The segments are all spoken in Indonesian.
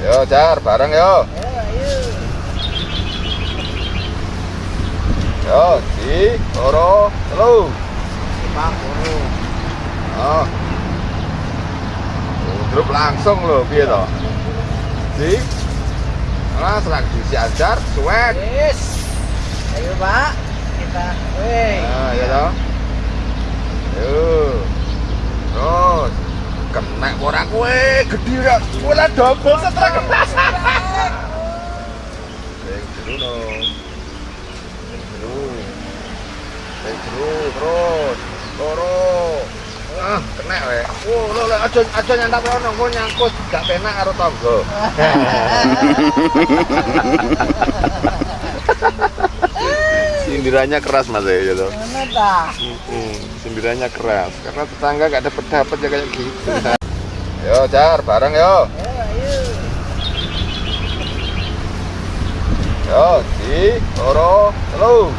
Yo, Jar, bareng yo. Yo, di, loro, telu. Oh. Grup langsung lho, piye to? Di. Nah, serang diisi ajar, suwek. Yes. Ayo Pak, kita. Weh. Nah, ya toh. Yo. Terus kena ora kowe gedhi ra. Kowe lah dobel setra kena. Sing jero no. Sing jero. Sing jero terus. Loro. Ah, kena wae. Oh, lo lo aja aja nyantap rono, engko nyangkut gak penak karo tangga. Sindirannya keras Mas ya gitu. Hmm, sindirannya keras karena tetangga gak dapet dapet ya kayak gitu. yo jar bareng yo. Ayo, ayo. Yo di loro telu.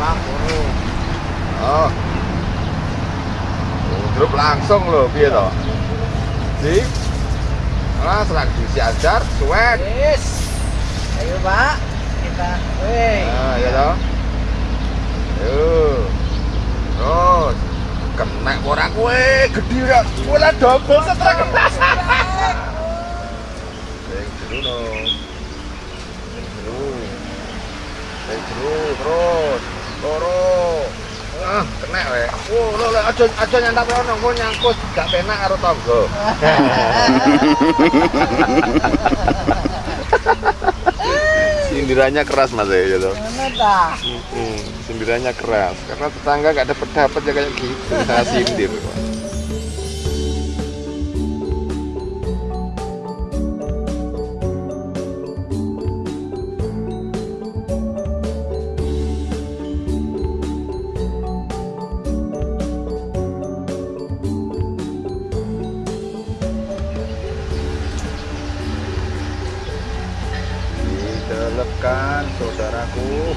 Guru. Oh. Grup langsung loh piye to? Di. Nah, serang diisi ajar, suwek. Yes. Ayo Pak, kita. Weh. Nah, ya toh. Terus kena ora kowe gedhi ra. Kowe lah dobel setra kena. Sing jero. Sing jero. Sing jero terus. Loro. Ah, kena wae. Oh, lo lo aja aja nyantap engko nyangkut gak penak karo tangga. Sindirannya keras Mas ya gitu. Mana ta? Sindirannya keras. Karena tetangga gak dapet dapet ya kayak gitu. Saya sindir didelepkan saudaraku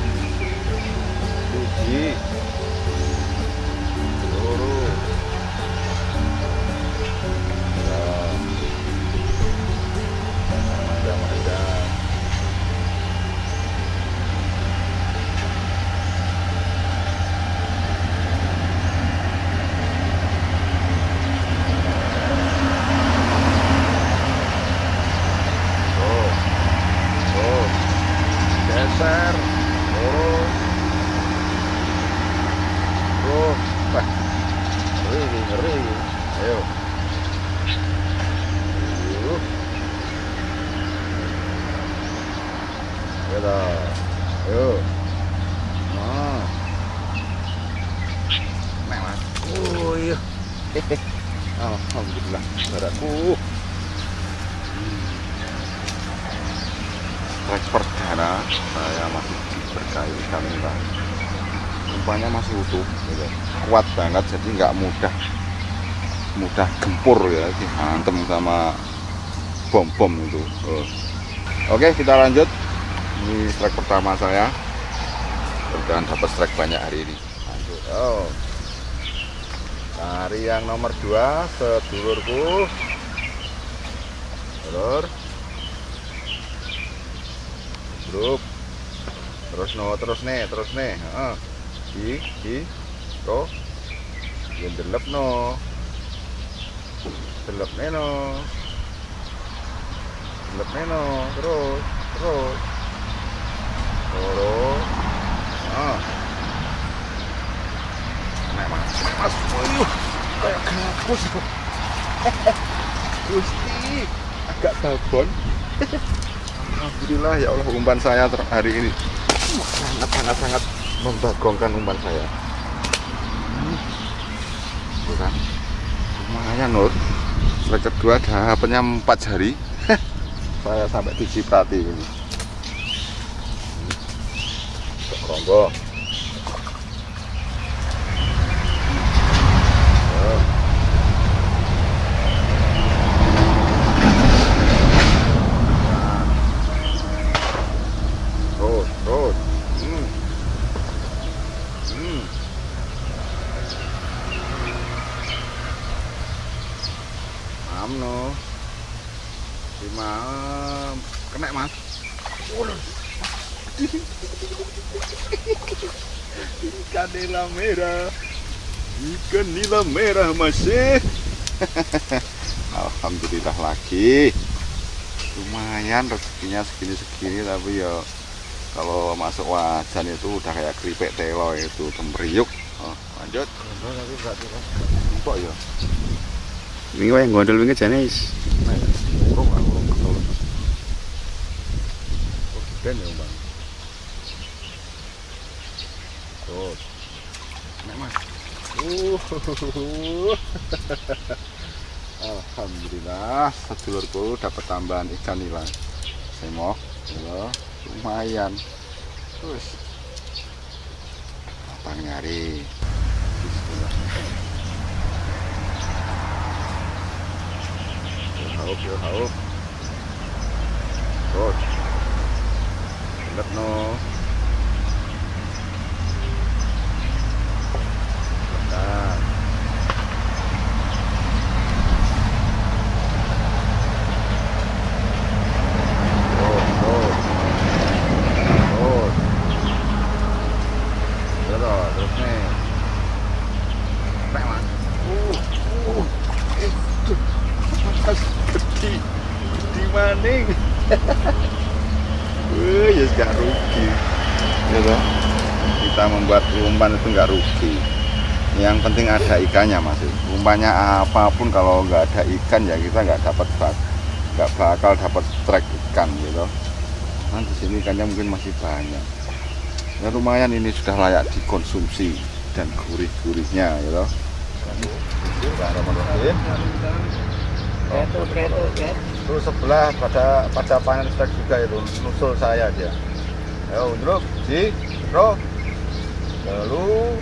Ya Macam-macam Oh. Oh Geser Lurus Terus Wah Ngeri ini, ngeri ini. Ayo Ayo Ayo dah. Ayo Nah Nek mas Oh iya Alhamdulillah Saudaraku trek perdana saya masih diberkahi kamera umpannya masih utuh gitu. kuat banget jadi nggak mudah mudah gempur ya. Dihantem sama bom bom itu. Oh. oke kita lanjut. Ini trek pertama saya. Dan dapat trek banyak hari ini. Lanjut. Oh. Cari yang nomor dua sedulurku. Sedulur grup. Terus no terus nih terus nih Heeh. Di to. Yang delep no. Delep nih no. Delep nih no. Terus terus. Terus. Ah. Nek mas nek mas. Wuyuh, kayak gabus Gusti agak babon. Alhamdulillah ya Allah umpan saya hari ini. Sangat sangat sangat membagongkan umpan saya. Hmm. Tuh kan, lumayan Nur. Strike kedua dapatnya empat jari. saya sampai diciprati ini. Rombo. Oh. Terus, terus. Hmm. Hmm. Amno. Mam, kena mas. Ikan nila merah, ikan nila merah masih. Alhamdulillah lagi. Lumayan rezekinya segini-segini tapi ya kalau masuk wajan itu udah kayak keripik telo itu temeriuk. Oh, lanjut. Empok ya. Wingi wae gondol wingi jane is. Urung lah, urung ketelu. Oh, geden ya, Bang. Tuh. Nek, Mas. Uh. Alhamdulillah, sedulurku dapat tambahan ikan nila. Semok, ya, lumayan. Terus. Abang nyari. Haup, yo haup. Good. No. Bentar. Good, good. Good. Ya toh, terus nih. Sampai, Mas. Uh, uh. Eh, tuh. Mas gede gede maning Wah, ya gak rugi ya toh kita membuat umpan itu nggak rugi yang penting ada ikannya mas umpannya apa pun kalau nggak ada ikan ya kita nggak dapat nggak bakal dapat strike ikan gitu nah di sini ikannya mungkin masih banyak ya lumayan ini sudah layak dikonsumsi dan gurih-gurihnya gitu. Terus sebelah pada pada panen strike juga itu nusul saya dia. Ayo dulu, si, bro. Lalu,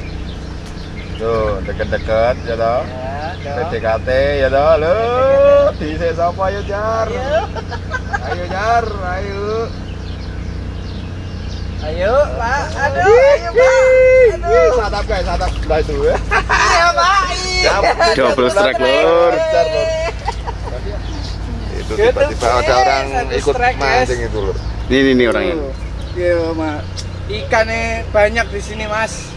tuh deket-deket ya toh. Ya. PDKT ya toh, lo di siapa ya jar? Ayo. Ayo jar, ayo. Ayo, Pak. Aduh, ayo, Pak. Aduh. Satap guys, satap sebelah itu ya. Iya, Pak. Iya. Double strike, Lur. Itu Gitu, tiba-tiba ada orang ikut mancing itu lur. Ini nih, nih orangnya. Iya, Mak. Ikannya banyak di sini, Mas.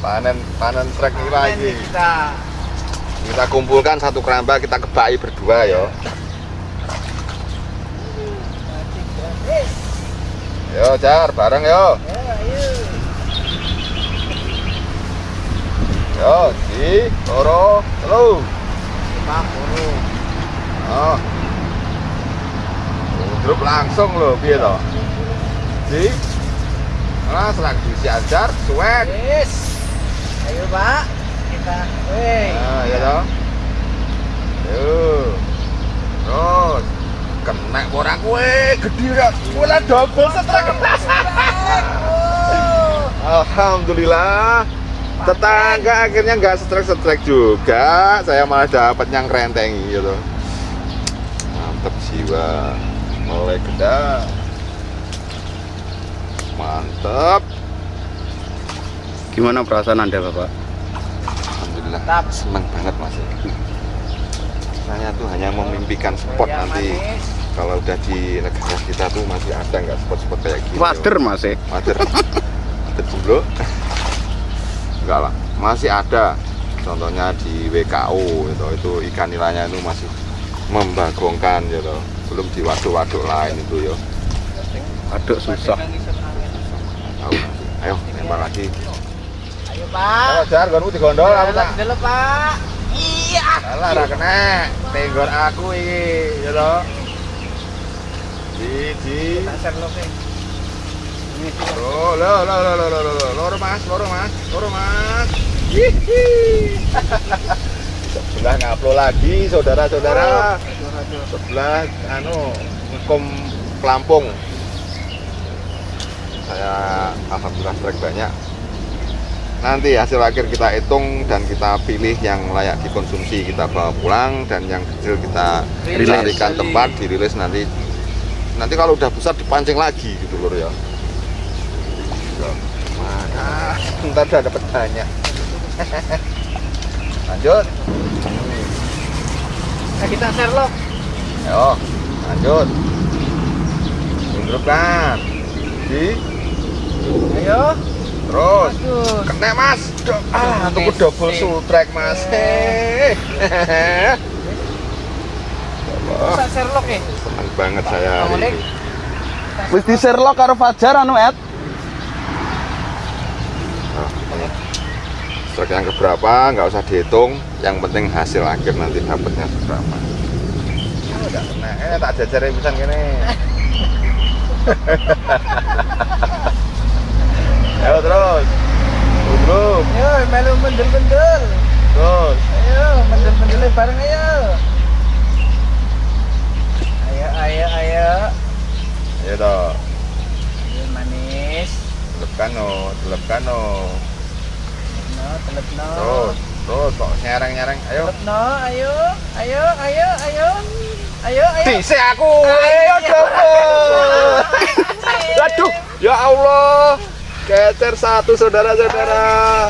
Panen panen trek ini lagi. kita. Kita kumpulkan satu keramba kita kebai berdua ya. Yo jar bareng yo. Yo di loro telu. Oh. Grup langsung loh piye to? Di Nah, serak diisi ajar, suwek. Yes. Ayo, Pak. Kita. Weh. Nah, ya toh. Yo. Terus kena orang kue gede ya. Kue double setrek. Alhamdulillah. Tetangga akhirnya nggak setrek-setrek juga. Saya malah dapat yang rentengi gitu. Mantep jiwa. Mulai gede. Mantep. Gimana perasaan Anda, Bapak? Alhamdulillah. Senang banget mas. Saya tuh hanya memimpikan spot Ya, nanti kalau udah di negara kita tuh masih ada nggak spot-spot kayak gini Wader, Mas. eh. wader wader jomblo enggak lah masih ada contohnya di WKO gitu itu ikan nilainya itu masih membagongkan gitu belum di waduk-waduk lain itu yo Aduk susah. ayo lempar lagi Pak. Kalau jar gonku digondol aku tak. Delok, Pak. Iya. Lah ora kena. Tenggor aku iki, ya to. Di di. Tak. Lo lo lo lo lo lo lo Mas, lo, Mas, lo, Mas. Hihi. Sebelah ngaplo lagi saudara-saudara. Oh, Sebelah anu kom pelampung saya alhamdulillah strike banyak Nanti hasil akhir kita hitung dan kita pilih yang layak dikonsumsi kita bawa pulang dan yang kecil kita carikan tempat dirilis nanti nanti kalau udah besar dipancing lagi gitu lur ya mana ntar udah dapat banyak lanjut Nah, kita share lo. Ayo, lanjut. Tundukkan. Di, Ayo. terus. Aduh. Kena mas. Do ah, tuku double sutrek mas. Hehehe. Sherlock ya. Senang banget saya hari ini. Wis di Sherlock karo Fajar anu Ed. Nah, ini. Strike yang keberapa nggak usah dihitung, yang penting hasil akhir nanti dapatnya seberapa. Oh, udah kena, eh tak jajarin pisan kene. Ayo terus. Tunduk, Ayo, melu mendel-mendel. terus. Ayo, mendel-mendel bareng ayo. Ayo, ayo, ayo. Ayo toh. Ayo manis. Telepkan no, telepkan no. No, telep no. Terus, terus kok nyereng-nyereng. Ayo. Telep no, ayo. Ayo, ayo, ayo. Ayo, ayo. Dise aku. Ayo double. Aduh, ya Allah. Kecer satu saudara-saudara.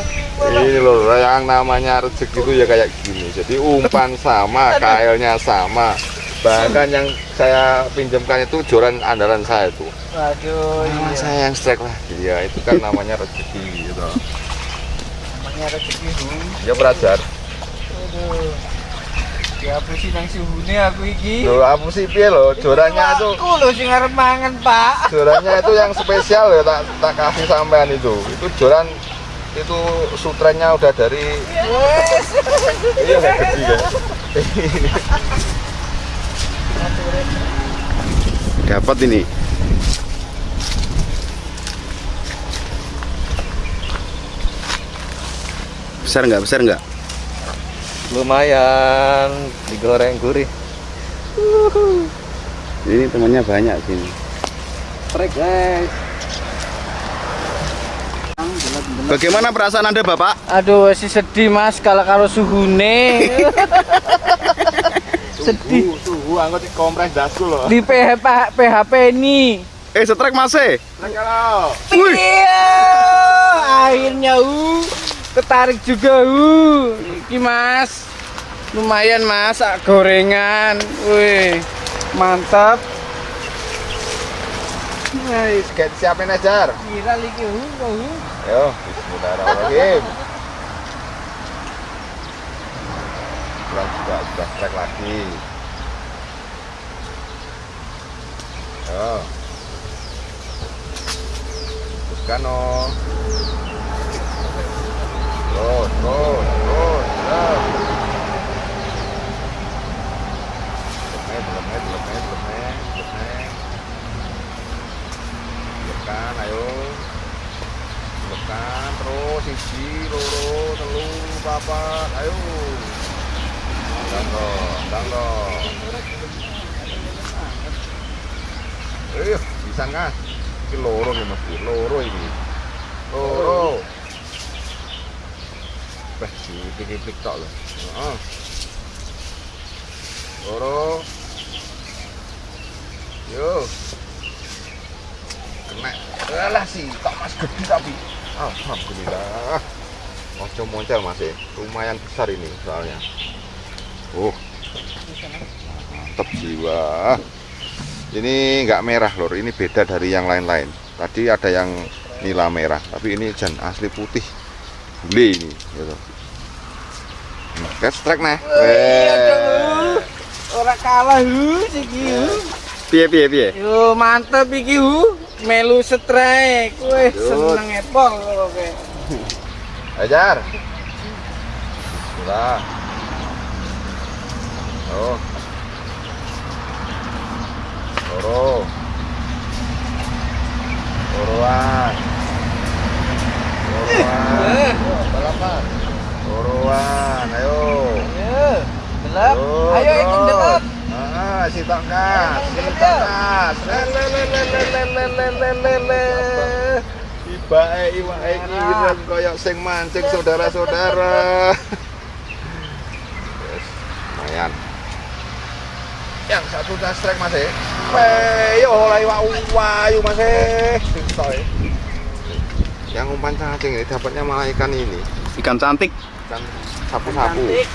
Ini loh yang namanya rezeki itu ya kayak gini. Jadi umpan sama, kailnya sama. Bahkan yang saya pinjamkan itu joran andalan saya itu. Waduh, Malah iya. saya yang strike lah. Iya, itu kan namanya rezeki gitu. Namanya rezeki. Ya belajar. Aduh. Ya apa sih nang suhune aku iki? Loh, apa sih piye loh? Jorannya itu Aku lho sing arep mangan, Pak. jorannya itu yang spesial ya tak tak kasih sampean itu. Itu joran itu sutrennya udah dari Wes. iya kayak gede ya. Dapat ini. Besar nggak? Besar nggak? Lumayan digoreng gurih Ini temannya banyak sini. trek guys Bagaimana perasaan Anda, Bapak? Aduh, si sedih Mas kalau kalau suhune. sedih Suhu, suhu angkot kompres dasku loh. di PHP PHP ini. Eh, setrek masih. Nah, kalau Wih. Iya, akhirnya uh ketarik juga uh. Iki Mas. Lumayan Mas, gorengan. Wih, mantap. Kayak siapin aja. Kira lagi. Yo, bismillahirrahmanirrahim. Bulan juga sudah strike lagi. Yo. Teruskan no. Terus, terus, terus, terus. Lemeh, lemeh, lemeh, lemeh, lemeh. Tekan, ayo. Tekan terus siji, loro, telu, papat, ayo. Ndang dong, ndang dong. Bisa kan? Iki loro nih Mas, loro ini. Loro. Wah, dipik-pik tok lho. Loro. Yo. Kena. Alah sih, tak mas gede tapi. Alhamdulillah. Ojo moncel Mas ya. Lumayan besar ini soalnya. Oh. Mantap jiwa. Ini nggak merah lor, ini beda dari yang lain-lain. Tadi ada yang nila merah, tapi ini jan asli putih. Beli ini, gitu. Nah, Catch strike nih. Weh. Ora kalah uh iki uh. Piye piye piye? Yo mantep iki uh. Melu strike. Wih, seneng epol oke. Ajar. Sudah. Oh. Loro. Loroan. Loroan. Balapan. Loroan, ayo. Ayo, delap. Terus, Ayo ikut delap. Ah, si tongkas, si Ayo, tongkas. Lelelelelelelelelele. Ibae iwae kiren koyok sing mancing saudara-saudara. Lumayan. Yang satu udah strike Mas eh. Yo oleh wayu Mas eh. Soy. Yang umpan cacing ini dapatnya malah ikan ini, Ikan cantik. ikan sapu-sapu. Cantik.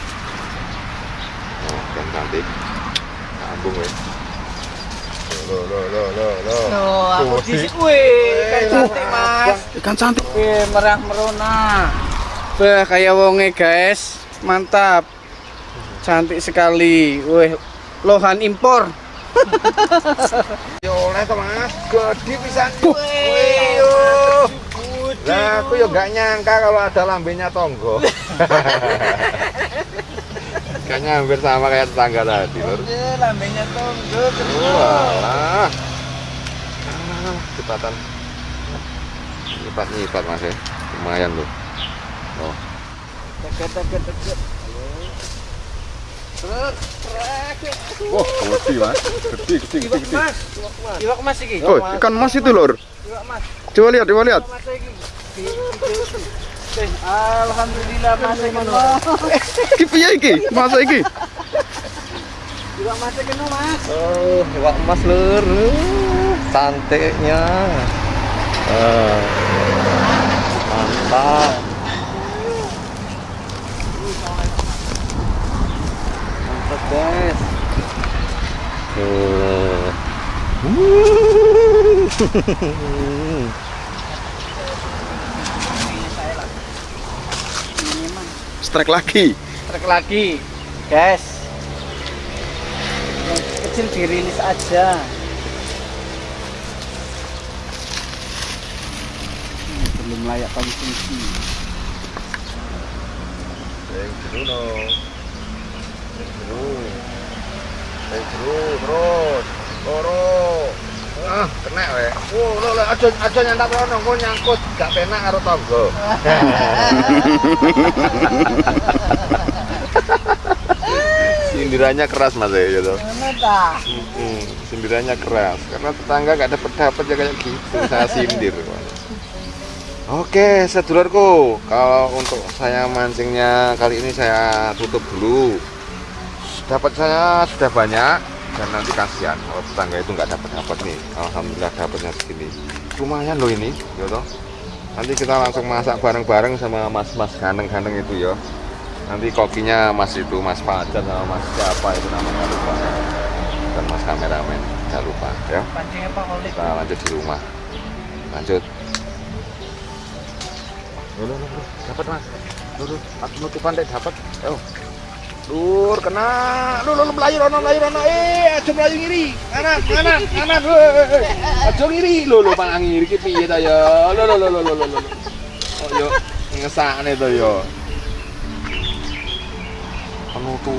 Oh, ikan cantik. gabung weh. Lo lo lo lo lo. No, aku di si- Wih, kan cantik mas. Ikan cantik. Wih, merah merona. Bah, kayak wonge guys. Mantap. Cantik sekali. Wih, lohan impor. Ya oleh to Mas. Gede pisan. Yo. Lah aku yo gak nyangka kalau ada lambenya tonggo. Kayaknya hampir sama kayak tetangga tadi, Lur. Lambenya tonggo. Walah. Ah, cepatan. Nyipat nyipat Mas ya. Lumayan loh. Oh. Deket, deket, deket. Wah, gede Mas. Gede, gede, Iwak mas. Iwak mas iki. Oh, ikan mas itu lur. Iwak mas. Coba lihat, coba lihat. Mas Eh, Alhamdulillah mas iki ngono. Iki piye iki? Masa iki? Iwak mas iki mas. Oh, iwak emas lur. Uh, Cantiknya. Ah. Mantap. Mantap guys. Strike lagi. Trek lagi, guys. Yang kecil dirilis aja. Hmm, belum layak konsumsi. Sing jeru jeru. Sing jeru terus. Loro. Ah, kena we. Oh, lo lo aja aja nyantak rono, engko nyangkut gak penak karo tangga. Sindirannya keras Mas ya gitu. Sindirannya keras karena tetangga gak dapat dapat ya kayak gitu saya sindir oke sedulurku kalau untuk saya mancingnya kali ini saya tutup dulu dapat saya sudah banyak dan nanti kasihan kalau tetangga itu nggak dapat dapat nih. Alhamdulillah dapatnya segini. Lumayan loh ini gitu nanti kita langsung masak bareng-bareng sama mas-mas ganteng-ganteng itu ya. Nanti kokinya mas itu mas Fajar sama mas siapa itu namanya lupa. Dan mas kameramen jangan lupa ya. Kita lanjut di rumah. Lanjut. Dapat mas? Loh, loh. aku nutupan deh dapat. Oh Dur, kena. Lu lu melayu rono melayu rono. Eh, aja melayu ngiri. Kanan, kanan, kanan. Weh. Aja ngiri. Lho, lho palang ngiri ki piye ta ya? Lho, lho, lho, lho, lho, lho. Oh, yo ngesakne to yo. Penutup